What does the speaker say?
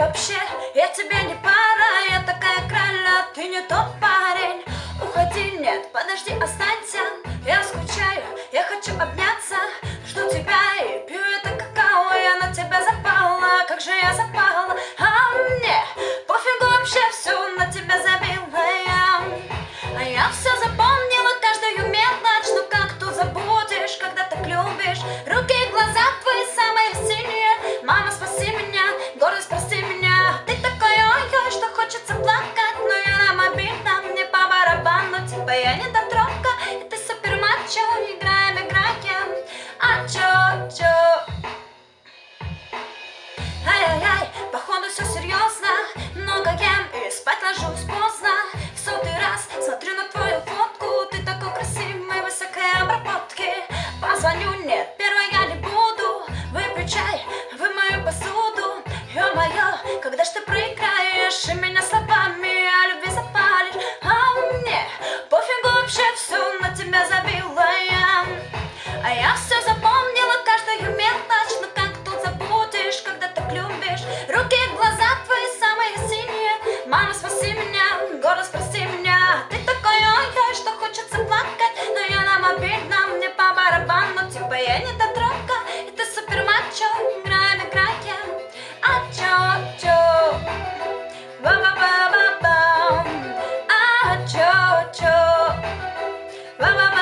вообще? Я тебе не пара, я такая кральна, ты не тот парень Уходи, нет, подожди, оставь мое, когда ж ты прыгаешь и меня словами о любви запалишь, а мне пофигу вообще все на тебя забила я, а я все запомнила каждую мелочь, но как тут забудешь, когда так любишь. Bye, bye.